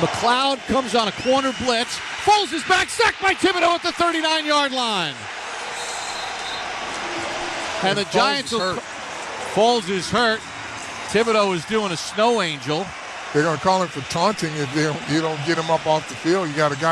McLeod comes on a corner blitz. Foles is back, sacked by Thibodeaux at the 39 yard line. And the Foles Giants is will. hurt. Foles is hurt. Thibodeaux is doing a snow angel. They're going to call him for taunting if don't, you don't get him up off the field. You got a guy